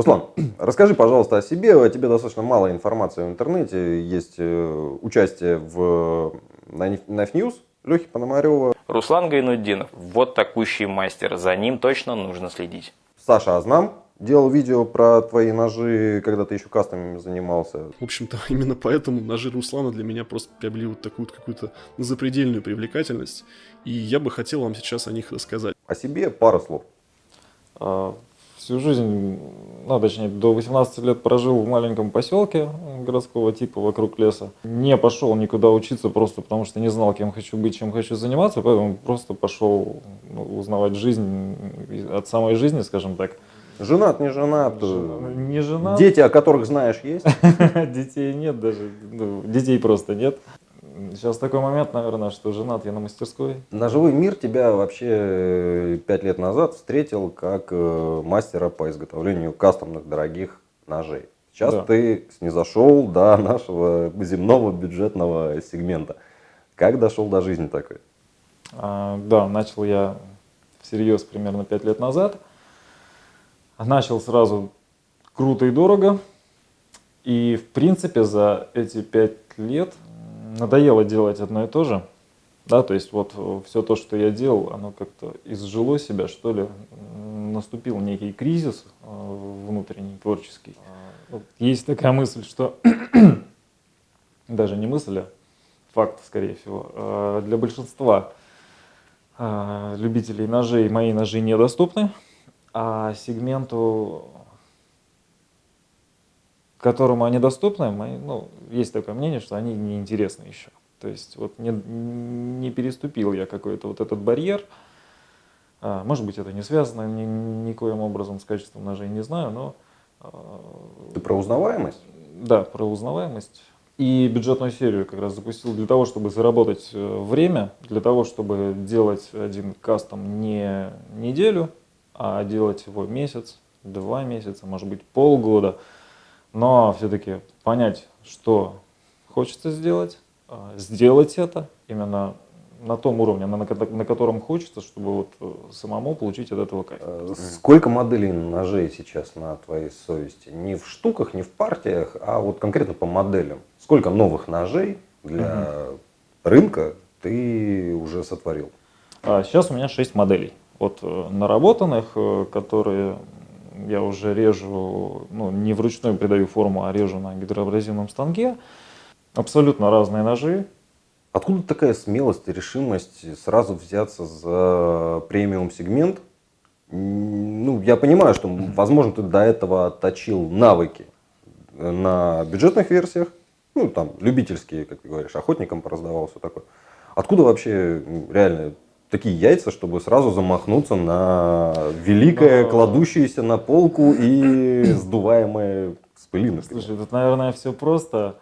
Руслан, расскажи, пожалуйста, о себе. О тебе достаточно мало информации в интернете. Есть э, участие в Knife News Лехи Пономарева. Руслан Гайнуддинов. Вот такущий мастер. За ним точно нужно следить. Саша Азнам делал видео про твои ножи, когда ты еще кастомами занимался. В общем-то, именно поэтому ножи Руслана для меня просто приобрели вот такую вот какую-то запредельную привлекательность. И я бы хотел вам сейчас о них рассказать. О себе пару слов. Всю жизнь, ну, точнее, до 18 лет прожил в маленьком поселке городского типа вокруг леса. Не пошел никуда учиться просто потому, что не знал, кем хочу быть, чем хочу заниматься, поэтому просто пошел ну, узнавать жизнь от самой жизни, скажем так. Женат, не женат? Не женат. Дети, о которых знаешь, есть? Детей нет даже, ну, детей просто нет. Сейчас такой момент, наверное, что женат я на мастерской. Ножевой мир тебя вообще э, пять лет назад встретил как э, мастера по изготовлению кастомных дорогих ножей. Сейчас да. ты снизошел до нашего земного бюджетного сегмента. Как дошел до жизни такой? А, да, начал я всерьез примерно пять лет назад. Начал сразу круто и дорого. И в принципе за эти пять лет надоело делать одно и то же. Да, то есть вот все то, что я делал, оно как-то изжило себя, что ли. Наступил некий кризис э, внутренний, творческий. А, есть такая мысль, что даже не мысль, а факт, скорее всего, а для большинства а, любителей ножей мои ножи недоступны, а сегменту которому они доступны, мы, ну, есть такое мнение, что они неинтересны еще. То есть вот не, не переступил я какой-то вот этот барьер. А, может быть, это не связано ни, никоим образом с качеством ножей, не знаю, но... А, Ты про узнаваемость? Да, про узнаваемость. И бюджетную серию как раз запустил для того, чтобы заработать э, время, для того, чтобы делать один кастом не неделю, а делать его месяц, два месяца, может быть полгода но все-таки понять, что хочется сделать, а, сделать это именно на том уровне, на, на котором хочется, чтобы вот э, самому получить от этого кайф. Э, сколько моделей ножей сейчас на твоей совести? Не в штуках, не в партиях, а вот конкретно по моделям. Сколько новых ножей для угу. рынка ты уже сотворил? Сейчас а, у меня 6 моделей. Вот э, наработанных, которые я уже режу, ну, не вручную придаю форму, а режу на гидроабразивном станке. Абсолютно разные ножи. Откуда такая смелость и решимость сразу взяться за премиум сегмент? Ну, я понимаю, что, возможно, ты до этого отточил навыки на бюджетных версиях, ну, там, любительские, как ты говоришь, охотникам пораздавал, все такое. Откуда вообще реально такие яйца, чтобы сразу замахнуться на великое, Но... кладущееся на полку и сдуваемое с пылинок. Слушай, тут, наверное, все просто.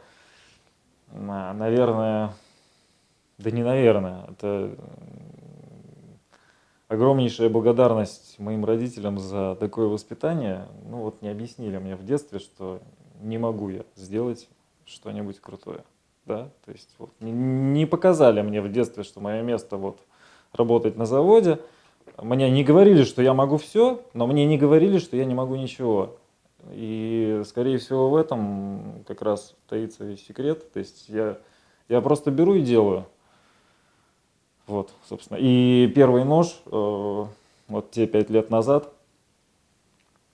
Наверное, да не наверное, это огромнейшая благодарность моим родителям за такое воспитание. Ну вот не объяснили мне в детстве, что не могу я сделать что-нибудь крутое. Да? То есть вот, не, не показали мне в детстве, что мое место вот работать на заводе. Мне не говорили, что я могу все, но мне не говорили, что я не могу ничего. И, скорее всего, в этом как раз таится весь секрет. То есть я, я просто беру и делаю. Вот, собственно. И первый нож, э, вот те пять лет назад,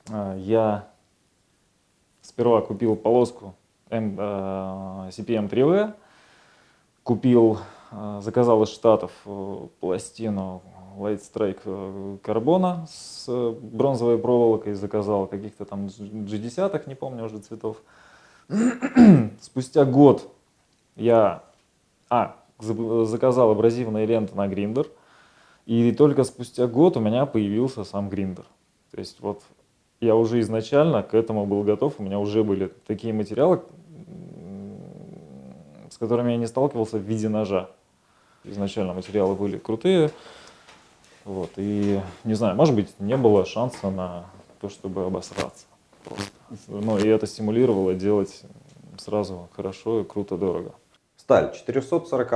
э, я сперва купил полоску M, э, CPM-3V, купил Э, заказал из Штатов э, пластину Light Strike э, карбона с бронзовой проволокой, заказал каких-то там G10, не помню уже цветов. Спустя год я а, заказал абразивные ленты на гриндер, и только спустя год у меня появился сам гриндер. То есть вот я уже изначально к этому был готов, у меня уже были такие материалы, с которыми я не сталкивался в виде ножа изначально материалы были крутые. Вот, и не знаю, может быть, не было шанса на то, чтобы обосраться. Просто. Ну, и это стимулировало делать сразу хорошо и круто, дорого. Сталь 440,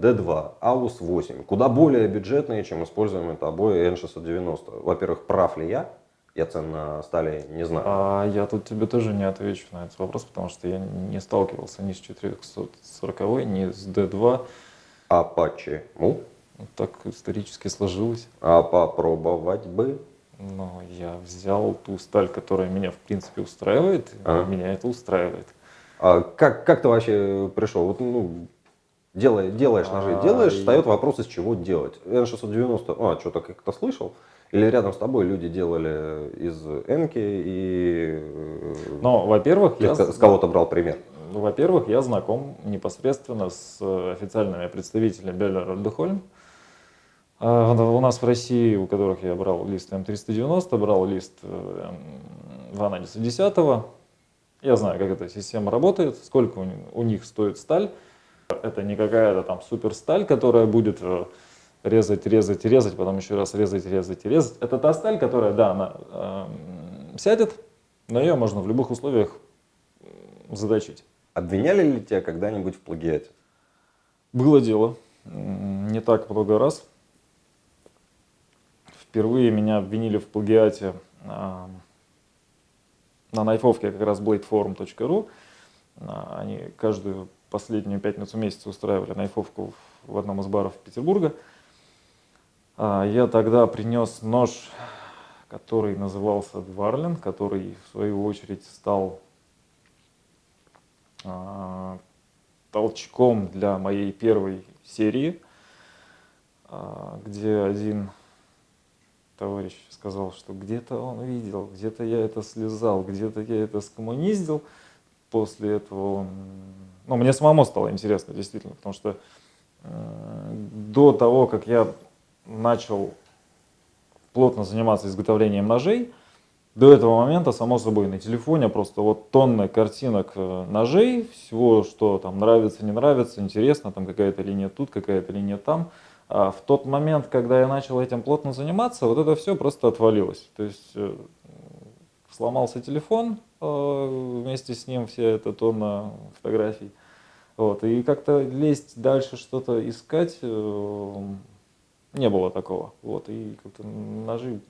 D2, AUS 8, куда более бюджетные, чем используемые тобой N690. Во-первых, прав ли я? Я цен на стали не знаю. А я тут тебе тоже не отвечу на этот вопрос, потому что я не сталкивался ни с 440, ни с D2. А почему? Так исторически сложилось. А попробовать бы? Но я взял ту сталь, которая меня в принципе устраивает, Ага. меня это устраивает. А как, как ты вообще пришел? Вот, ну, делай, делаешь ножи, А, делаешь, и- встает вопрос, из чего делать. N690, а, что-то как-то слышал? Или рядом с тобой люди делали из Энки и Но, во-первых, я, с кого-то брал пример? Ну, во-первых, я знаком непосредственно с э, официальными представителями Беллер Дехольм. А, У нас в России, у которых я брал лист М390, брал лист э, Ванадиса 10. Я знаю, как эта система работает, сколько у, ни- у них стоит сталь. Это не какая-то там супер сталь, которая будет э, резать, резать, резать, потом еще раз резать, резать, резать. Это та сталь, которая, да, она эм, сядет, но ее можно в любых условиях м, заточить. Обвиняли ли тебя когда-нибудь в плагиате? Было дело. Не так много раз. Впервые меня обвинили в плагиате а, на найфовке как раз bladeforum.ru. А, Они каждую последнюю пятницу месяца устраивали найфовку в одном из баров Петербурга. А, Я тогда принес нож, который назывался Дварлин, который в свою очередь стал толчком для моей первой серии, а, где один товарищ сказал, что где-то он видел, где-то я это слезал, где-то я это скоммуниздил. После этого он... Ну, мне самому стало интересно, действительно, потому что э, до того, как я начал плотно заниматься изготовлением ножей, до этого момента, само собой, на телефоне просто вот тонны картинок э, ножей, всего, что там нравится, не нравится, интересно, там какая-то линия тут, какая-то линия там. А в тот момент, когда я начал этим плотно заниматься, вот это все просто отвалилось. То есть э, сломался телефон, э, вместе с ним вся эта тонна фотографий. Вот, и как-то лезть дальше, что-то искать, не было такого. Вот, и как-то ножи,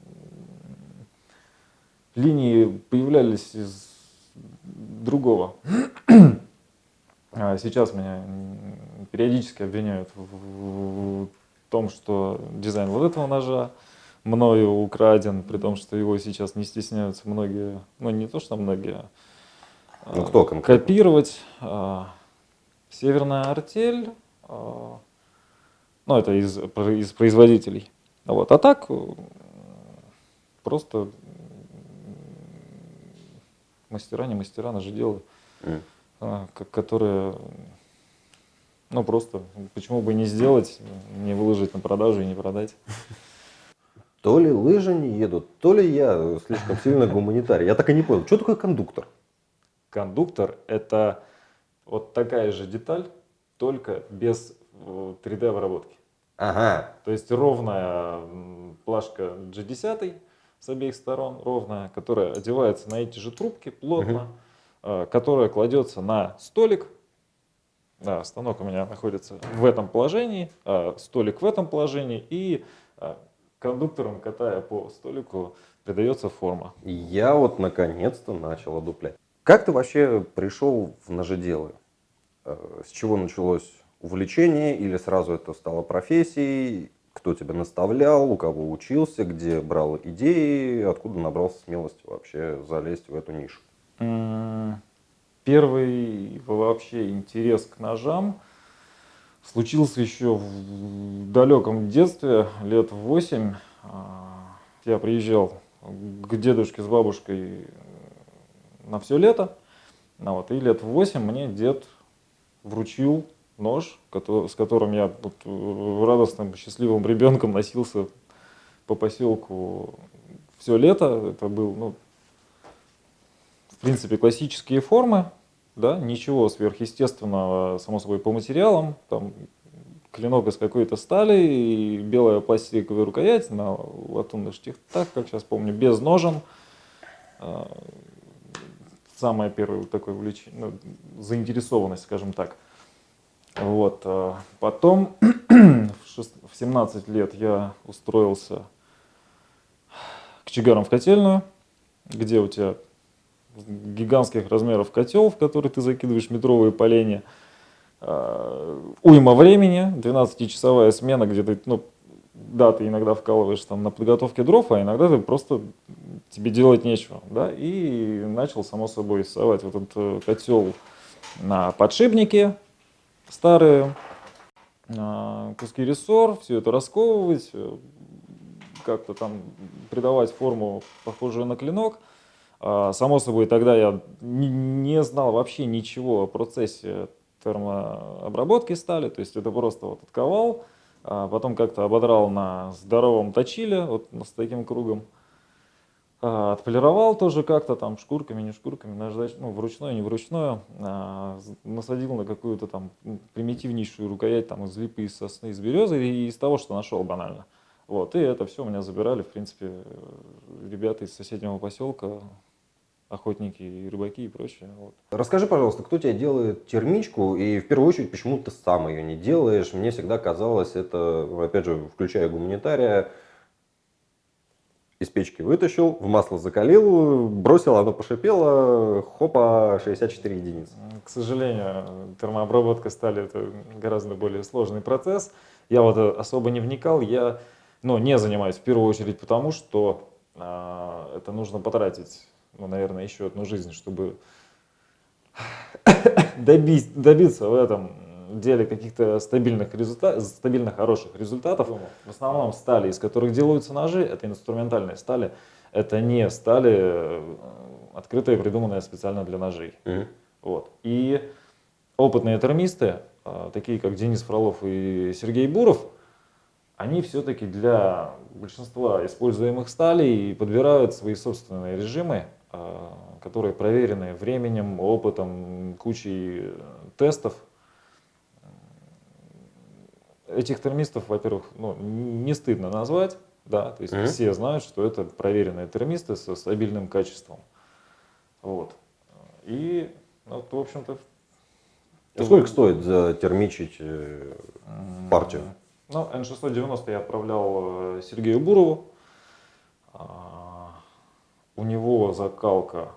линии появлялись из другого. А сейчас меня периодически обвиняют в, том, что дизайн вот этого ножа мною украден, при том, что его сейчас не стесняются многие, ну не то, что многие, а, Ну, кто конкретно? копировать. А, Северная артель, а, ну это из, из производителей. Вот. А так м, просто мастера, не мастера, ножеделы, М. а, ко- которые, ну просто, почему бы не сделать, не выложить на продажу и не продать. То ли лыжи не едут, то ли я слишком сильно гуманитарий. Я так и не понял, что такое кондуктор? Кондуктор – это вот такая же деталь, только без э, 3D-обработки. Ага, То есть ровная плашка G10 с обеих сторон, ровная, которая одевается на эти же трубки плотно, э, которая кладется на столик. Да, станок у меня находится в этом положении, а столик в этом положении, и а, кондуктором, катая по столику, придается форма. я вот наконец-то начал одуплять. Как ты вообще пришел в ножеделы? Э, С чего началось увлечение или сразу это стало профессией? Кто тебя наставлял, у кого учился, где брал идеи, откуда набрался смелости вообще залезть в эту нишу? Первый вообще интерес к ножам случился еще в далеком детстве, лет в 8. Я приезжал к дедушке с бабушкой на все лето. Ну вот, и лет в 8 мне дед вручил нож, с которым я вот, э, радостным, счастливым ребенком носился по поселку все лето. Это был, ну, в принципе, классические формы, да, ничего сверхъестественного, само собой, по материалам, там, клинок из какой-то стали, и белая пластиковая рукоять на латунных штифтах, как сейчас помню, без ножен. А, Самое первое такое увлечение, ну, заинтересованность, скажем так. Вот. а, Потом в шест- в 17 лет я устроился к чигарам в котельную. где у тебя гигантских размеров котел, в который ты закидываешь метровые поленья, э, уйма времени, 12-часовая смена, где ты, ну, да, ты иногда вкалываешь там на подготовке дров, а иногда ты просто тебе делать нечего, да, и начал, само собой, рисовать вот этот э, котел на подшипнике старые, э, куски рессор, все это расковывать, э, как-то там придавать форму, похожую на клинок. А, само собой, тогда я не знал вообще ничего о процессе термообработки стали, то есть это просто вот отковал, а потом как-то ободрал на здоровом точиле, вот с таким кругом, а, отполировал тоже как-то там шкурками, не шкурками, наждач, ну, вручную, не вручную, а, насадил на какую-то там примитивнейшую рукоять там из липы, из сосны, из березы и из того, что нашел банально. Вот, и это все у меня забирали, в принципе, ребята из соседнего поселка, охотники и рыбаки и прочее. Вот. Расскажи, пожалуйста, кто тебе делает термичку и в первую очередь, почему ты сам ее не делаешь? Мне всегда казалось, это, опять же, включая гуманитария, из печки вытащил, в масло закалил, бросил, оно пошипело, хопа, 64 единицы. К сожалению, термообработка стали это гораздо более сложный процесс. Я вот особо не вникал, я ну, не занимаюсь в первую очередь потому, что э, это нужно потратить ну, наверное, еще одну жизнь, чтобы добить, добиться в этом деле каких-то стабильных результатов, стабильно хороших результатов. В основном стали, из которых делаются ножи, это инструментальные стали, это не стали э, открытые, придуманные специально для ножей. Mm-hmm. Вот. И опытные термисты, э, такие как Денис Фролов и Сергей Буров, они все-таки для большинства используемых сталей подбирают свои собственные режимы, а, которые проверены временем, опытом, кучей э, тестов. Этих термистов, во-первых, ну, не стыдно назвать, да, то есть mm-hmm. все знают, что это проверенные термисты со стабильным качеством. Вот. И, ну, в общем-то... А сколько стоит затермичить э, партию? Ну, N690 я отправлял э, Сергею Бурову. А, у него закалка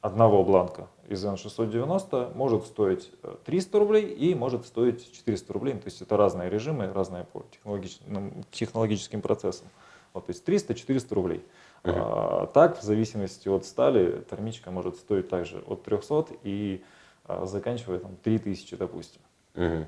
одного бланка из N690 может стоить 300 э, рублей и может стоить 400 рублей. То есть это разные режимы, разные по технологическим, технологическим процессам. Вот, то есть 300-400 рублей. Uh -huh. а, так, в зависимости от стали, термичка может стоить также от 300 и а, заканчивая там 3000, допустим. Uh -huh.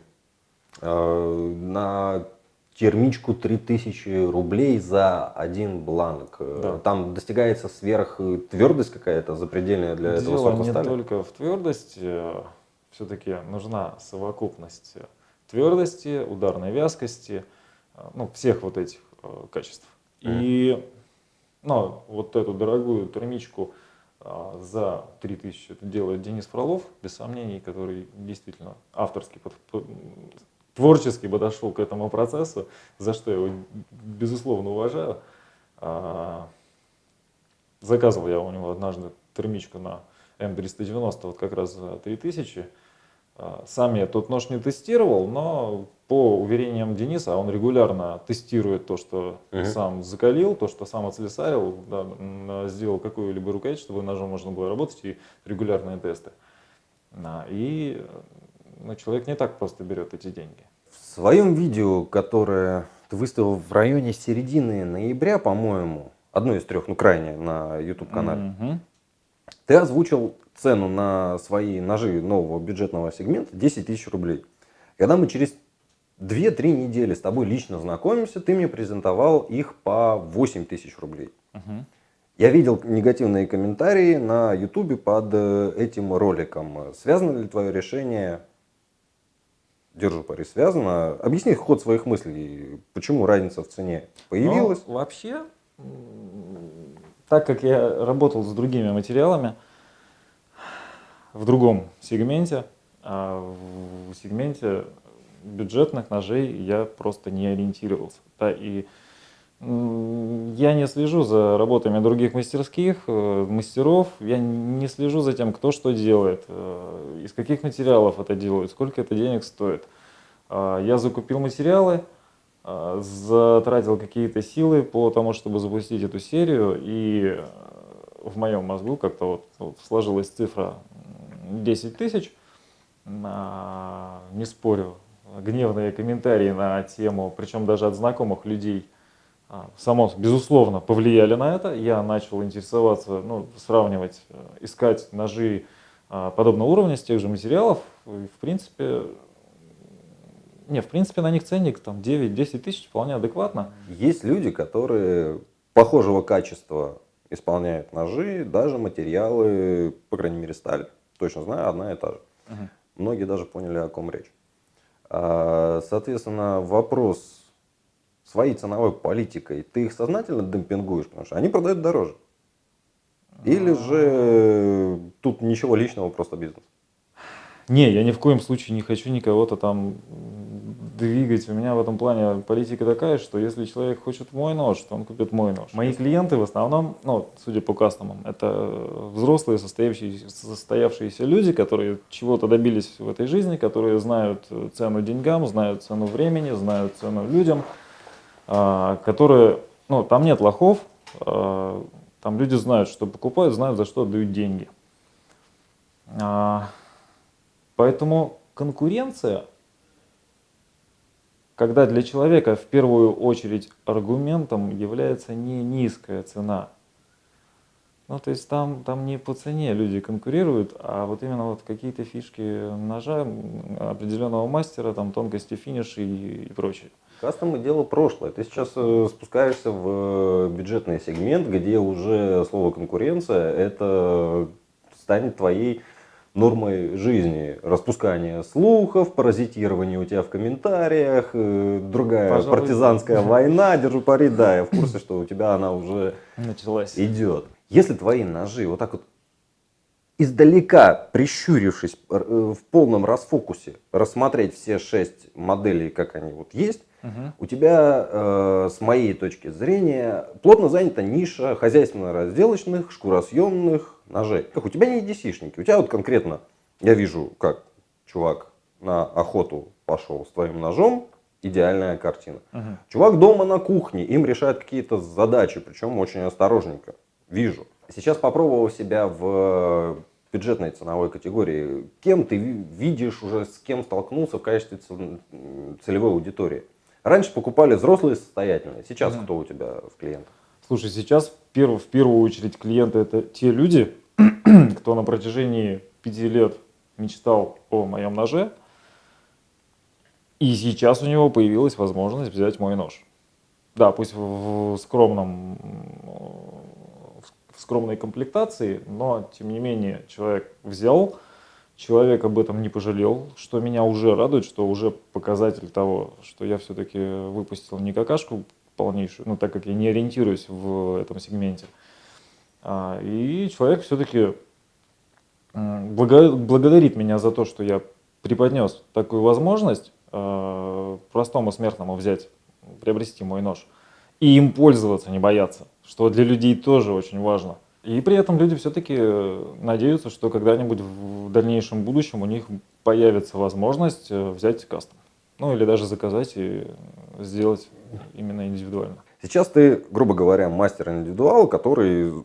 а, на термичку 3000 рублей за один бланк. Да. Там достигается сверх твердость какая-то запредельная для Дело этого сорта не стали? только в твердости, все-таки нужна совокупность твердости, ударной вязкости, ну, всех вот этих э, качеств. Mm. И ну, вот эту дорогую термичку э, за 3000 это делает Денис Фролов, без сомнений, который действительно авторский под, творчески подошел к этому процессу, за что я его безусловно уважаю. А, заказывал я у него однажды термичку на М390, вот как раз за 3000. А, сам я тот нож не тестировал, но по уверениям Дениса, он регулярно тестирует то, что uh-huh. сам закалил, то, что сам отслесарил, да, сделал какую-либо рукоять, чтобы ножом можно было работать, и регулярные тесты. И но человек не так просто берет эти деньги. В своем видео, которое ты выставил в районе середины ноября, по-моему, одно из трех, ну крайне, на YouTube-канале, угу. ты озвучил цену на свои ножи нового бюджетного сегмента 10 тысяч рублей. Когда мы через 2-3 недели с тобой лично знакомимся, ты мне презентовал их по 8 тысяч рублей. Угу. Я видел негативные комментарии на YouTube под э, этим роликом. Связано ли твое решение держу пари, связано. Объясни ход своих мыслей, почему разница в цене появилась? Ну, вообще, так как я работал с другими материалами в другом сегменте, а в сегменте бюджетных ножей я просто не ориентировался. Да, и я не слежу за работами других мастерских, э, мастеров, я не слежу за тем, кто что делает, э, из каких материалов это делают, сколько это денег стоит. А, я закупил материалы, а, затратил какие-то силы по тому, чтобы запустить эту серию, и в моем мозгу как-то вот, вот сложилась цифра 10 тысяч. А, не спорю, гневные комментарии на тему, причем даже от знакомых людей, само, безусловно, повлияли на это. Я начал интересоваться, ну, сравнивать, э, искать ножи а, подобного уровня с тех же материалов. И, в принципе, не, в принципе, на них ценник там 9-10 тысяч вполне адекватно. Есть люди, которые похожего качества исполняют ножи, даже материалы, по крайней мере, сталь. Точно знаю, одна и та же. Мгм. Многие даже поняли, о ком речь. А, Соответственно, вопрос своей ценовой политикой, ты их сознательно демпингуешь, потому что они продают дороже? Или же тут ничего личного, просто бизнес? Не, я ни в коем случае не хочу никого-то там двигать. У меня в этом плане политика такая, что если человек хочет мой нож, то он купит мой нож. Мои клиенты в основном, ну, судя по кастомам, это взрослые состоявшиеся, состоявшиеся люди, которые чего-то добились в этой жизни, которые знают цену деньгам, знают цену времени, знают цену людям, которые, ну, там нет лохов, а, там люди знают, что покупают, знают, за что отдают деньги. А, Поэтому конкуренция, когда для человека в первую очередь аргументом является не низкая цена. Ну, то есть там, там не по цене люди конкурируют, а вот именно вот какие-то фишки ножа определенного мастера, там тонкости финиша и, и прочее. Кастомы дело прошлое. Ты сейчас э, спускаешься в э, бюджетный сегмент, где уже слово конкуренция это станет твоей нормой жизни. Распускание слухов, паразитирование у тебя в комментариях, э, другая Пожалуй, партизанская война, держу пари, да, я в курсе, что у тебя она уже Началась. идет. Если твои ножи вот так вот издалека, прищурившись, в полном расфокусе, рассмотреть все шесть моделей, как они вот есть, У тебя, э, с моей точки зрения, плотно занята ниша хозяйственно-разделочных, шкуросъемных ножей. Как у тебя не DC-шники, у тебя вот конкретно, я вижу, как чувак на охоту пошел с твоим ножом, идеальная картина. Мгм. Чувак дома на кухне, им решает какие-то задачи, причем очень осторожненько. Вижу. Сейчас попробовал себя в бюджетной ценовой категории. Кем ты ви- видишь уже, с кем столкнулся в качестве целевой аудитории? Раньше покупали взрослые состоятельные, сейчас Мгм. кто у тебя в клиентах? Слушай, сейчас в, перв- в первую очередь клиенты это те люди, кто на протяжении пяти лет мечтал о моем ноже, и сейчас у него появилась возможность взять мой нож. Да, пусть в, в скромном, в скромной комплектации, но тем не менее человек взял, человек об этом не пожалел, что меня уже радует, что уже показатель того, что я все-таки выпустил не какашку полнейшую, ну так как я не ориентируюсь в этом сегменте. А, И человек все-таки благодарит меня за то, что я преподнес такую возможность э, простому смертному взять, приобрести мой нож и им пользоваться, не бояться, что для людей тоже очень важно. И при этом люди все-таки надеются, что когда-нибудь в дальнейшем будущем у них появится возможность э, взять кастом. Ну или даже заказать и сделать именно индивидуально. Сейчас ты, грубо говоря, мастер-индивидуал, который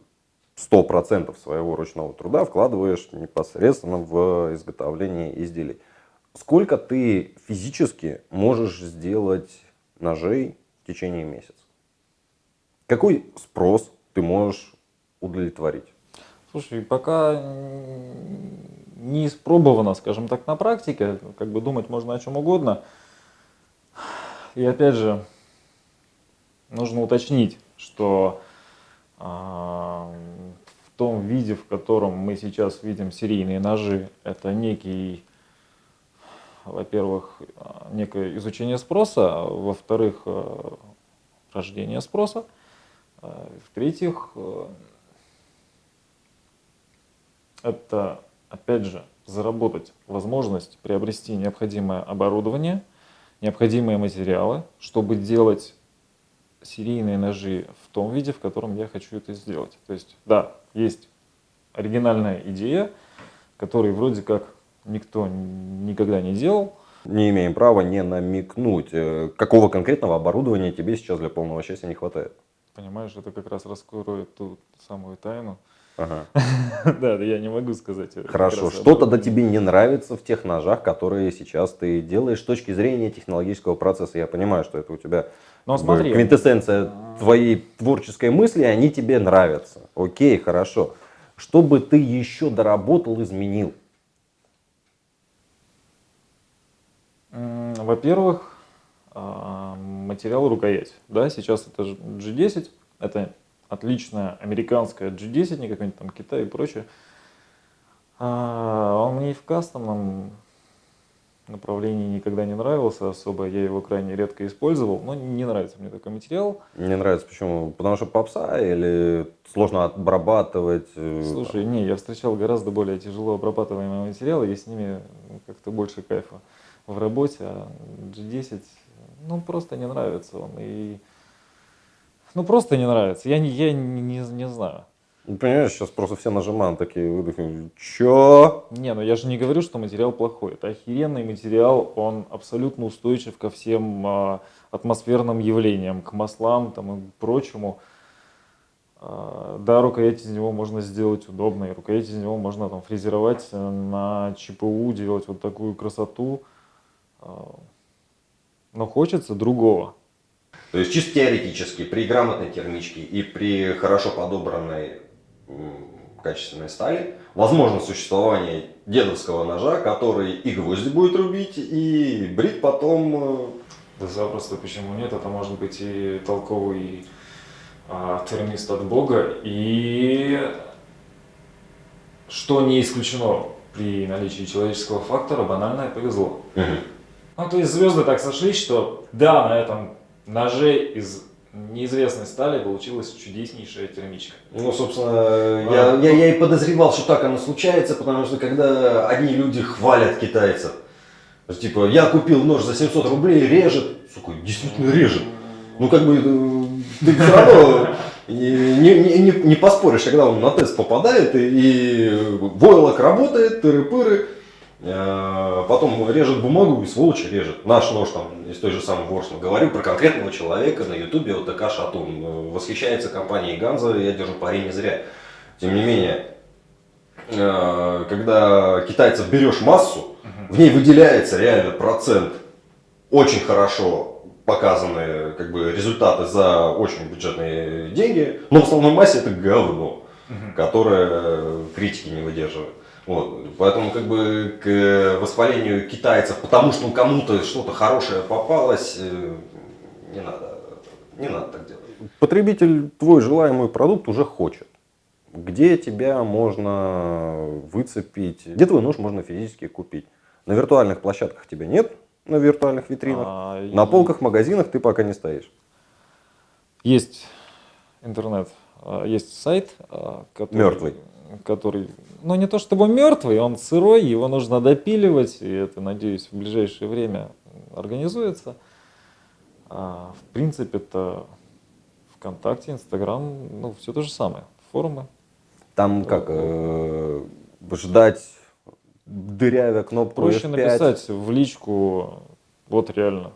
100% своего ручного труда вкладываешь непосредственно в изготовление изделий. Сколько ты физически можешь сделать ножей в течение месяца? Какой спрос ты можешь удовлетворить? Слушай, пока не испробовано, скажем так, на практике, как бы думать можно о чем угодно. И опять же, нужно уточнить, что а, в том виде, в котором мы сейчас видим серийные ножи, это некий, во-первых, некое изучение спроса, во-вторых, а, рождение спроса, а, в-третьих, а, это, опять же, заработать возможность приобрести необходимое оборудование, необходимые материалы, чтобы делать серийные ножи в том виде, в котором я хочу это сделать. То есть, да, есть оригинальная идея, которой вроде как никто никогда не делал. Не имеем права не намекнуть, э, какого конкретного оборудования тебе сейчас для полного счастья не хватает. Понимаешь, это как раз раскроет ту самую тайну. Ага. Да, я не могу сказать. Хорошо. раз Что об тогда этом. тебе не нравится в тех ножах, которые сейчас ты делаешь с точки зрения технологического процесса? Я понимаю, что это у тебя Ну, как бы смотри. квинтэссенция твоей творческой мысли, они тебе нравятся. Окей, хорошо. Что бы ты еще доработал, изменил? Во-первых, а, материал рукоять. Да, сейчас это ж- G10, это отличная американская G10, не какой-нибудь там Китай и прочее. А, Он мне и в кастомном направлении никогда не нравился особо, я его крайне редко использовал, но не нравится мне такой материал. Мне нравится, почему? Потому что попса или сложно обрабатывать? Слушай, не, я встречал гораздо более тяжело обрабатываемые материалы, и с ними как-то больше кайфа в работе, а G10, ну, просто не нравится он, и... Ну, просто не нравится, я не, я не, не, не знаю. Ну, Понимаешь, сейчас просто все нажимают такие выдохи. Чё? Не, ну я же не говорю, что материал плохой. Это охеренный материал, он абсолютно устойчив ко всем а, атмосферным явлениям, к маслам там, и прочему. А, да, рукоять из него можно сделать удобной, рукоять из него можно там фрезеровать э, на ЧПУ, делать вот такую красоту. А, но хочется другого. То есть чисто теоретически, при грамотной термичке и при хорошо подобранной качественной стали, возможно существование дедовского ножа, который и гвозди будет рубить, и брить потом... э, Да запросто, почему нет? Это может быть и толковый а, термист от Бога, и что не исключено при наличии человеческого фактора, банальное повезло. мгм. Ну, то есть звезды так сошлись, что да, на этом ноже из неизвестной стали получилась чудеснейшая термичка. Ну, собственно, я, я, я и подозревал, что так оно случается, потому что когда одни люди хвалят китайцев, типа, я купил нож за 700 рублей, режет, сука, действительно режет. Ну, как бы, э, ты все равно не, не, не, не поспоришь, когда он на тест попадает, и, и войлок работает, тыры-пыры, потом режет бумагу и сволочь режет. Наш нож там из той же самой Ворсма. Говорю про конкретного человека на ютубе, вот ТК Шатун. Э, Восхищается компанией Ганза, я держу пари не зря. Тем не менее, э, когда китайцев берешь массу, в ней выделяется реально процент очень хорошо показанные как бы, результаты за очень бюджетные деньги, но в основной массе это говно, которое критики не выдерживает. Вот. Поэтому как бы к восхвалению китайцев, потому что кому-то что-то хорошее попалось, э, не надо, не надо так делать. Потребитель твой желаемый продукт уже хочет. Где тебя можно выцепить? Где твой нож можно физически купить? На виртуальных площадках тебя нет, на виртуальных витринах. А, На и- полках магазинах ты пока не стоишь. Есть интернет, а, есть сайт, а, который, Мертвый. который, ну не то чтобы мертвый, он сырой, его нужно допиливать, и это, надеюсь, в ближайшее время организуется. А, в принципе, это ВКонтакте, Инстаграм, ну все то же самое, форумы. Там как, э, ждать дырявя кнопку Проще F5. написать в личку, вот реально.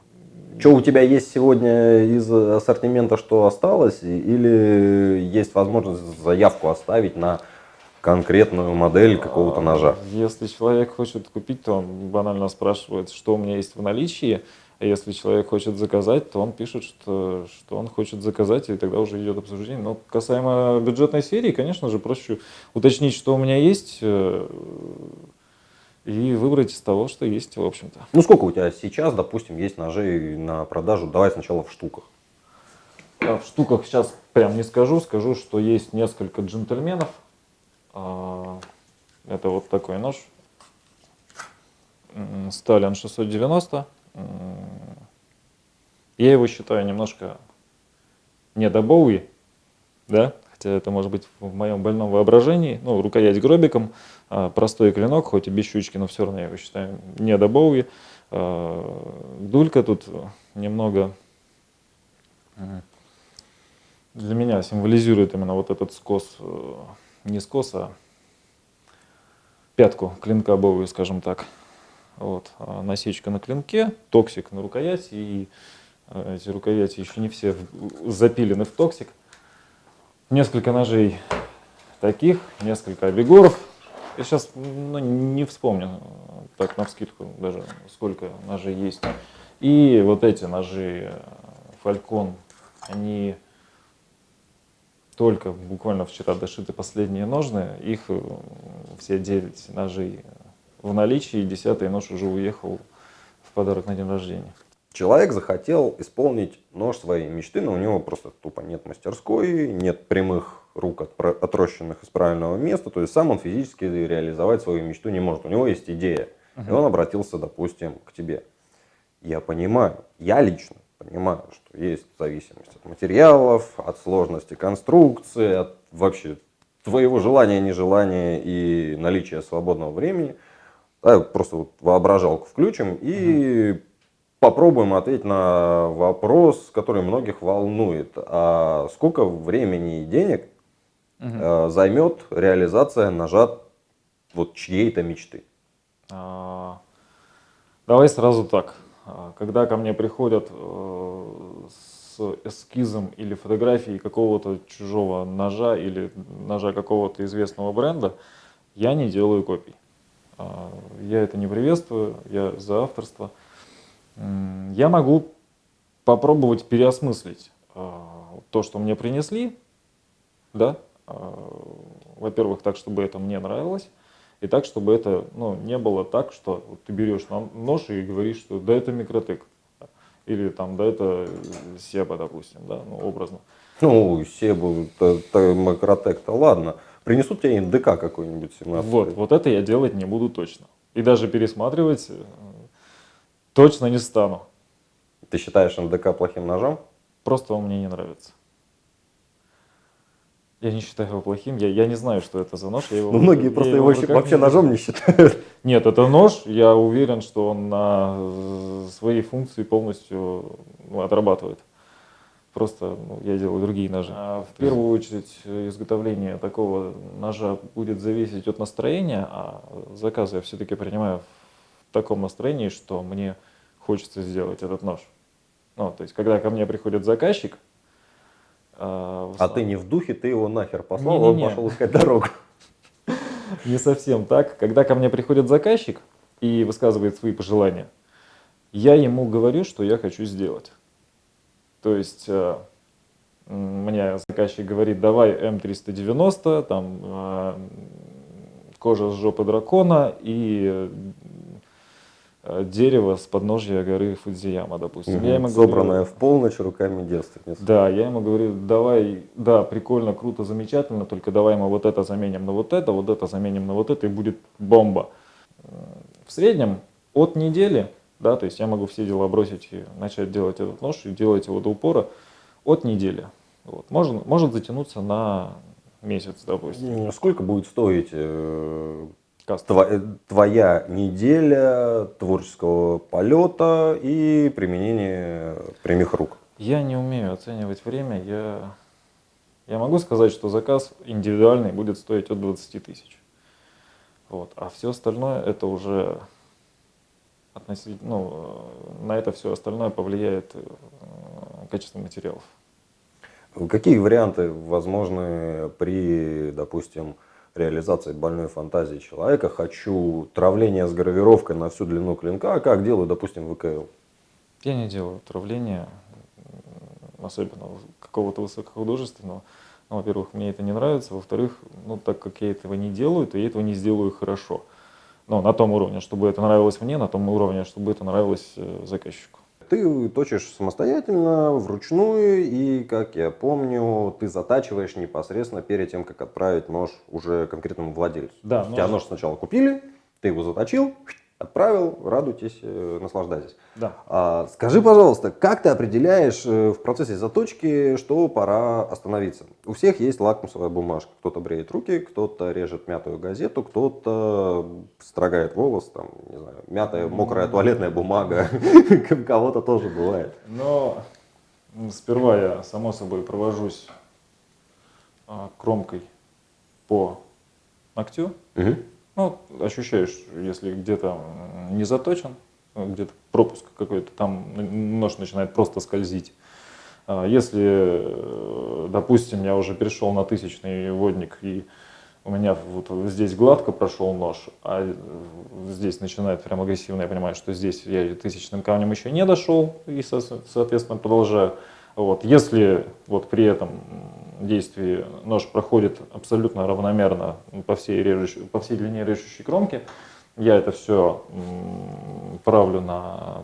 Что у тебя есть сегодня из ассортимента, что осталось, или есть возможность заявку оставить на конкретную модель какого-то ножа? Если человек хочет купить, то он банально спрашивает, что у меня есть в наличии. А если человек хочет заказать, то он пишет, что, что он хочет заказать, и тогда уже идет обсуждение. Но касаемо бюджетной серии, конечно же, проще уточнить, что у меня есть, э, и выбрать из того, что есть, в общем-то. Ну сколько у тебя сейчас, допустим, есть ножей на продажу? Давай сначала в штуках. А В штуках сейчас прям не скажу, скажу, что есть несколько джентльменов. А, Это вот такой нож. Сталин 690. М, Я его считаю немножко не до Боуи, да, хотя это может быть в моем больном воображении. Ну, рукоять гробиком, а, простой клинок, хоть и без щучки, но все равно я его считаю не до Боуи. А, Дулька тут немного для меня символизирует именно вот этот скос, э, не скос, а пятку клинка Боуи, скажем так. Вот. а Насечка на клинке, токсик на рукояти, и э, эти рукояти еще не все запилены в токсик. Несколько ножей таких, несколько обегоров. Я сейчас ну, не вспомню, так на вскидку даже, сколько ножей есть. И вот эти ножи Falcon, они только буквально вчера дошиты последние ножны, их э, все 9 ножей в наличии, десятый нож уже уехал в подарок на день рождения. Человек захотел исполнить нож своей мечты, но у него просто тупо нет мастерской, нет прямых рук, отрощенных из правильного места, то есть сам он физически реализовать свою мечту не может. У него есть идея, uh-huh. и он обратился, допустим, к тебе. Я понимаю, я лично понимаю, что есть зависимость от материалов, от сложности конструкции, от вообще твоего желания, нежелания и наличия свободного времени. Да, просто вот воображалку включим и угу. попробуем ответить на вопрос, который многих волнует. А сколько времени и денег угу. э, займет реализация ножа вот чьей-то мечты? А, давай сразу так. А, когда ко мне приходят э, эскизом или фотографией какого-то чужого ножа или ножа какого-то известного бренда, я не делаю копий. А, я это не приветствую, я за авторство. Я могу попробовать переосмыслить а, то, что мне принесли, да, во-первых, так, чтобы это мне нравилось, и так, чтобы это ну, не было так, что ты берешь нож и говоришь, что да это микротек. Или там, да это Себа, допустим, да, ну, образно. Ну, Себу, микротек-то ладно. Принесут тебе НДК какой-нибудь 17 Вот, вот это я делать не буду точно. И даже пересматривать э, точно не стану. Ты считаешь НДК плохим ножом? Просто он мне не нравится. Я не считаю его плохим, я, я не знаю, что это за нож. Я его, ну, многие я просто его вообще, вообще ножом не считают. Нет, это нож, я уверен, что он на э, свои функции полностью ну, отрабатывает. Просто ну, я делаю другие ножи. А в первую очередь изготовление такого ножа будет зависеть от настроения, а заказы я все-таки принимаю в таком настроении, что мне хочется сделать этот нож. Ну, то есть, когда ко мне приходит заказчик, а, а ты не в духе, ты его нахер послал, не, не, не. он пошел искать дорогу. Не совсем так. Когда ко мне приходит заказчик и высказывает свои пожелания, я ему говорю, что я хочу сделать. То есть э, мне заказчик говорит, давай М390, там э, кожа с жопы дракона и дерево с подножья горы Фудзияма, допустим. Угу. Я ему Собранное говорю, в полночь руками девственницы. Да, я ему говорю, давай, да, прикольно, круто, замечательно, только давай мы вот это заменим на вот это, вот это заменим на вот это, и будет бомба. В среднем от недели, да, то есть я могу все дела бросить и начать делать этот нож, и делать его до упора от недели. Вот. Может, может затянуться на месяц, допустим. Сколько будет стоить э, твоя неделя творческого полета и применения прямых рук? Я не умею оценивать время. Я, я могу сказать, что заказ индивидуальный будет стоить от 20 тысяч. Вот. А все остальное это уже относительно, ну, на это все остальное повлияет э, качество материалов. Какие варианты возможны при, допустим, реализации больной фантазии человека. Хочу травление с гравировкой на всю длину клинка, а как делаю, допустим, ВКЛ. Я не делаю травления, особенно какого-то высокохудожественного. Ну, во-первых, мне это не нравится. Во-вторых, ну, так как я этого не делаю, то я этого не сделаю хорошо. Ну, на том уровне, чтобы это нравилось мне, на том уровне, чтобы это нравилось э, заказчику ты точишь самостоятельно, вручную, и, как я помню, ты затачиваешь непосредственно перед тем, как отправить нож уже конкретному владельцу. Да, нож... Тебя нож сначала купили, ты его заточил, отправил, радуйтесь, э, наслаждайтесь. Да. А, скажи, пожалуйста, как ты определяешь э, в процессе заточки, что пора остановиться? У всех есть лакмусовая бумажка. Кто-то бреет руки, кто-то режет мятую газету, кто-то строгает волос, там, не знаю, мятая, мокрая туалетная бумага. Кого-то тоже бывает. Но сперва я, само собой, провожусь а, кромкой по ногтю. Угу. Ну, ощущаешь, если где-то не заточен, где-то пропуск какой-то, там нож начинает просто скользить. А если, допустим, я уже перешел на тысячный водник и у меня вот здесь гладко прошел нож, а здесь начинает прям агрессивно, я понимаю, что здесь я тысячным камнем еще не дошел, и, соответственно, продолжаю. Вот. Если вот при этом действии нож проходит абсолютно равномерно по всей, режущей, по всей длине режущей кромки, я это все правлю на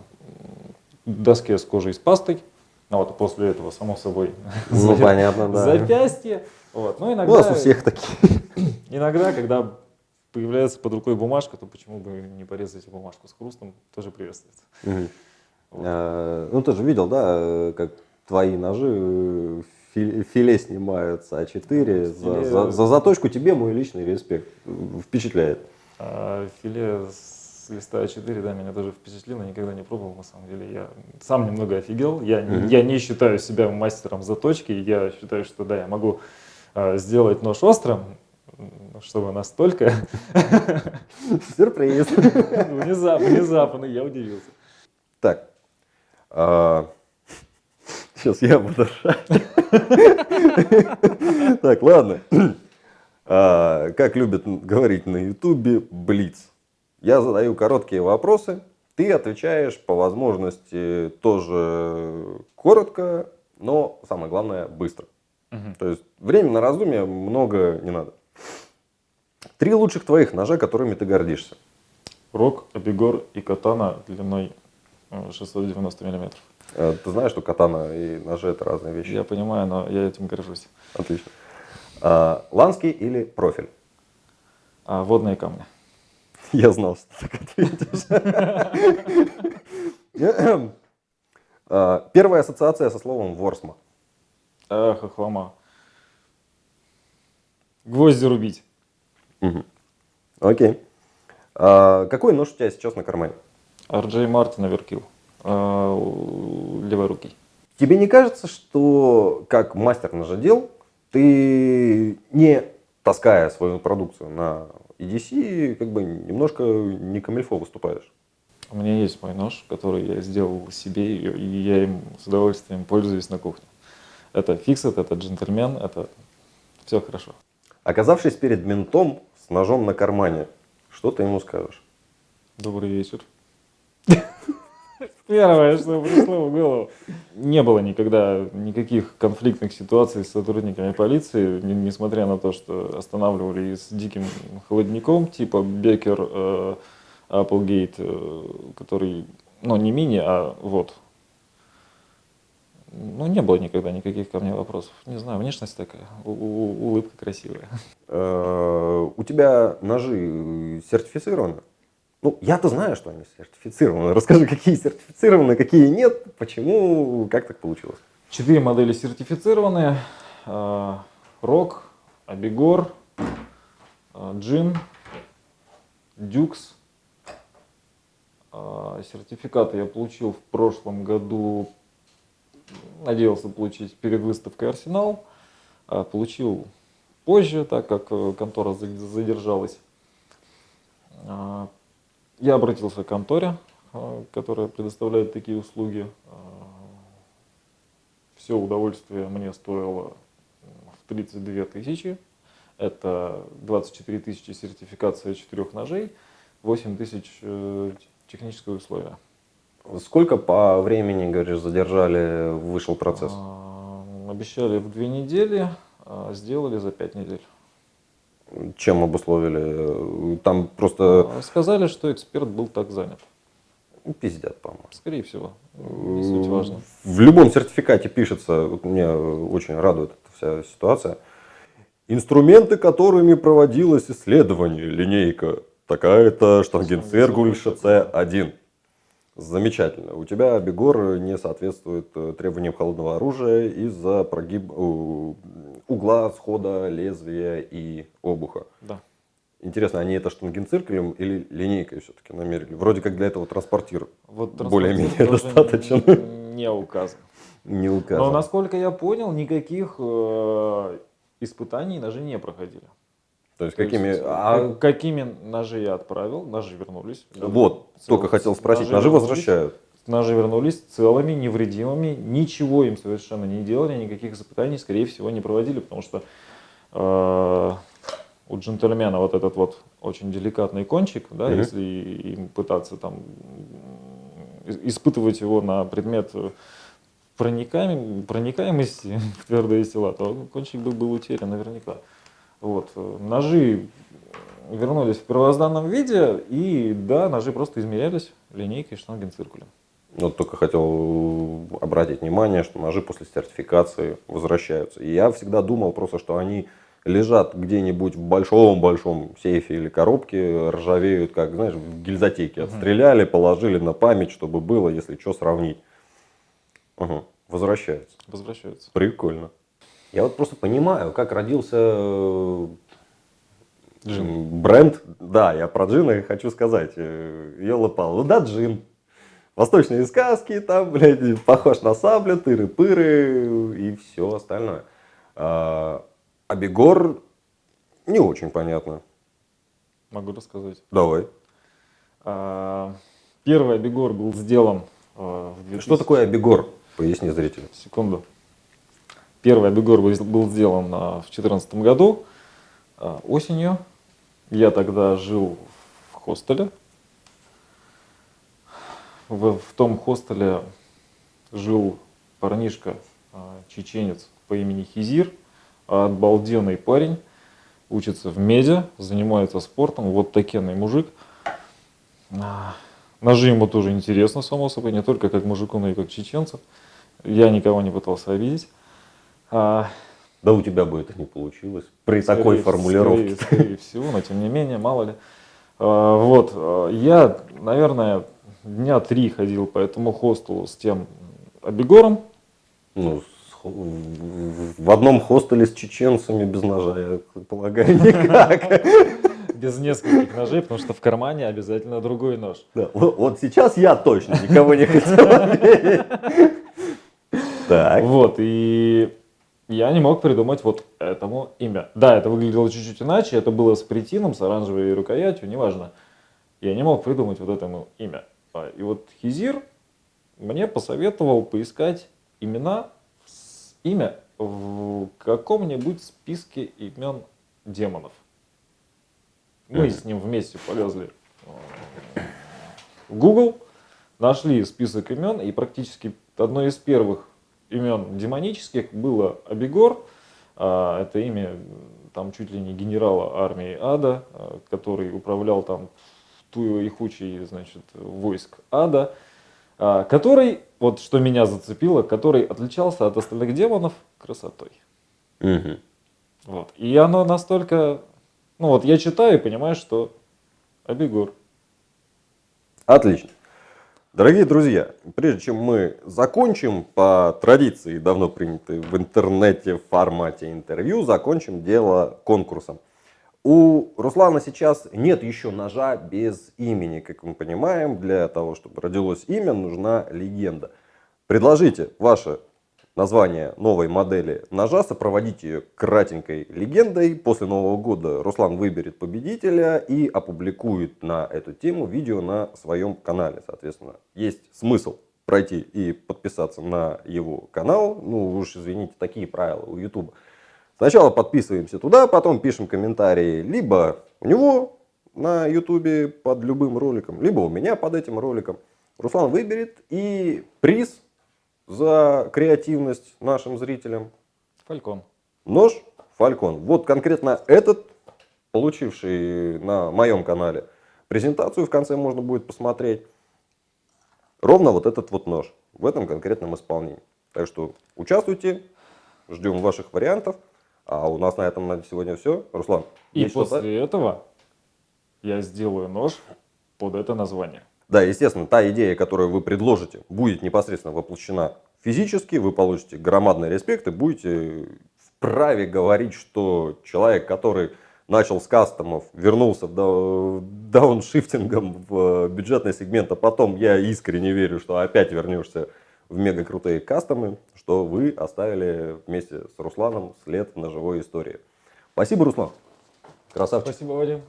доске с кожей с пастой, а вот после этого, само собой, Ну, понятно, да. запястье. Вот. Ну, У иногда, нас у всех такие. иногда, когда появляется под рукой бумажка, то почему бы не порезать бумажку с хрустом, тоже приветствуется. Мгм. Вот. А, Ну, ты же видел, да, э, как твои ножи э, филе снимают с А4. За, Филе- за- за заточку тебе мой личный респект. Э, Впечатляет. А филе с листа А4, да, меня тоже впечатлило, никогда не пробовал, на самом деле. Я сам немного офигел. Я, Мгм. я не считаю себя мастером заточки. Я считаю, что да, я могу а, сделать нож острым, м, чтобы настолько Сюрприз. внезапно, внезапно я удивился. Так. Сейчас я буду ржать. Так, ладно. А, Как любят говорить на Ютубе, блиц. Я задаю короткие вопросы, ты отвечаешь по возможности тоже коротко, но самое главное быстро. То есть времени на раздумье много не надо. Три лучших твоих ножа, которыми ты гордишься. Рок, Абигор и Катана длиной э, 690 миллиметров. Э, Ты знаешь, что катана и ножи это разные вещи? Я понимаю, но я этим горжусь. Отлично. А, Ланский или профиль? А водные камни. Я знал, что ты так ответишь. А, Первая ассоциация со словом ворсма. Хохлома. Гвозди рубить. Окей. А, Какой нож у тебя сейчас на кармане? RJ Мартин Оверкилл. У- Левой руки. Тебе не кажется, что как мастер ножедел, ты не таская свою продукцию на EDC, как бы немножко не камильфо выступаешь? У меня есть мой нож, который я сделал себе, и я им с удовольствием пользуюсь на кухне. Это фиксит, это джентльмен, это все хорошо. Оказавшись перед ментом с ножом на кармане, что ты ему скажешь? Добрый вечер. Первое, что пришло в голову. Не было никогда никаких конфликтных ситуаций с сотрудниками полиции, не- несмотря на то, что останавливали с диким холодником, типа Бекер, э, Applegate, э, который, ну, не мини, а вот. Ну, не было никогда никаких ко мне вопросов. Не знаю, внешность такая, у- у- улыбка красивая. Э, У тебя ножи сертифицированы? Ну, я-то знаю, что они сертифицированы. Расскажи, какие сертифицированы, какие нет, почему, как так получилось? Четыре модели сертифицированные. А, Рок, Абигор, а, Джин, Дюкс. А, Сертификаты я получил в прошлом году. Надеялся получить перед выставкой Арсенал. Получил позже, так как э, контора за- задержалась. Я обратился к конторе, а, которая предоставляет такие услуги. А, все удовольствие мне стоило в 32 тысячи. Это 24 тысячи сертификация четырех ножей, 8 тысяч э, техническое условие. Сколько по времени, говоришь, задержали, вышел процесс? А, Обещали в две недели, а сделали за пять недель. Чем обусловили? Там просто А, Сказали, что эксперт был так занят. пиздят, по-моему. Скорее всего, не суть важно. В любом сертификате пишется, вот меня очень радует эта вся ситуация, инструменты, которыми проводилось исследование, линейка, такая-то штангенциркуль ШЦ-1. Замечательно. У тебя Бегор не соответствует э, требованиям холодного оружия из-за прогиб... угла схода лезвия и обуха. Да. Интересно, они это штангенциркулем или линейкой все-таки намерили? Вроде как для этого транспортир Вот Более-менее достаточно. н- Не указан. не Но указан. насколько я понял, никаких э, испытаний ножи не проходили. То есть То какими... есть, а, как- какими ножи я отправил, ножи вернулись. Вот, Цел- только хотел спросить, ножи вернулись. возвращают. Ножи вернулись целыми, невредимыми, ничего им совершенно не делали, никаких испытаний, скорее всего, не проводили, потому что э, у джентльмена вот этот вот очень деликатный кончик, да, Мгм. если им пытаться там испытывать его на предмет проникаем, проникаемости в твердые тела, то кончик бы был утерян наверняка. Вот. э, Ножи вернулись в первозданном виде, и да, ножи просто измерялись линейкой штангенциркулем. Вот только хотел обратить внимание, что ножи после сертификации возвращаются. И я всегда думал просто, что они лежат где-нибудь в большом-большом сейфе или коробке, ржавеют, как, знаешь, в гильзотеке. Отстреляли, положили на память, чтобы было, если что, сравнить. Ага, возвращаются. Возвращаются. Прикольно. Я вот просто понимаю, как родился э, Джин. бренд. Да, я про джина хочу сказать. Елопал. Ну да, джин. Восточные сказки, там, блядь, похож на саблю, тыры-пыры и все остальное. А, Абегор не очень понятно. Могу рассказать. Давай. А, Первый Абегор был сделан а, в 2000 Что такое Абегор? Поясни зрителям. Секунду. Первый Абегор был сделан а, в 2014 году а, осенью. Я тогда жил в хостеле. В, в том хостеле жил парнишка, а, чеченец по имени Хизир, обалденный парень, учится в меди, занимается спортом, вот такенный мужик. Ножи ему тоже интересно, само собой, не только как мужику, но и как чеченцу. Я никого не пытался обидеть. А, Да у тебя бы это не получилось. При скорее- такой формулировке. Скорее, скорее всего, но тем не менее, мало ли. А, Вот, а, я, наверное, дня три ходил по этому хостелу с тем обегором. Ну, в одном хостеле с чеченцами без ножа, я полагаю, никак. Без нескольких ножей, потому что в кармане обязательно другой нож. Да, вот, вот сейчас я точно никого не хотел. Так. Вот, и я не мог придумать вот этому имя. Да, это выглядело чуть-чуть иначе, это было с притином, с оранжевой рукоятью, неважно. Я не мог придумать вот этому имя. А, И вот Хизир мне посоветовал поискать имена, имя в каком-нибудь списке имен демонов. Мы с ним вместе полезли в Google, нашли список имен, и практически одно из первых имен демонических было Абегор. А, Это имя там чуть ли не генерала армии Ада, а, который управлял там ту и хучей, значит, войск Ада, а, который, вот что меня зацепило, который отличался от остальных демонов красотой. Мгм. Вот. И оно настолько... Ну вот я читаю и понимаю, что Абегор. Отлично. Дорогие друзья, прежде чем мы закончим, по традиции, давно принятой в интернете в формате интервью, закончим дело конкурсом. У Руслана сейчас нет еще ножа без имени, как мы понимаем. Для того, чтобы родилось имя, нужна легенда. Предложите ваше название новой модели ножа, сопроводите ее кратенькой легендой. После Нового года Руслан выберет победителя и опубликует на эту тему видео на своем канале. Соответственно, есть смысл пройти и подписаться на его канал. Ну, уж извините, такие правила у YouTube. Сначала подписываемся туда, потом пишем комментарии либо у него на YouTube под любым роликом, либо у меня под этим роликом. Руслан выберет и приз за креативность нашим зрителям. Фалькон. Нож Фалькон. Вот конкретно этот, получивший на моем канале презентацию, в конце можно будет посмотреть. Ровно вот этот вот нож в этом конкретном исполнении. Так что участвуйте, ждем ваших вариантов. А у нас на этом на сегодня все. Руслан, И после этого я сделаю нож под это название. Да, естественно, та идея, которую вы предложите, будет непосредственно воплощена физически, вы получите громадный респект и будете вправе говорить, что человек, который начал с кастомов, вернулся в дау- дауншифтингом в бюджетный сегмент, а потом я искренне верю, что опять вернешься в мега крутые кастомы, что вы оставили вместе с Русланом след в ножевой истории. Спасибо, Руслан. Красавчик. Спасибо, Вадим.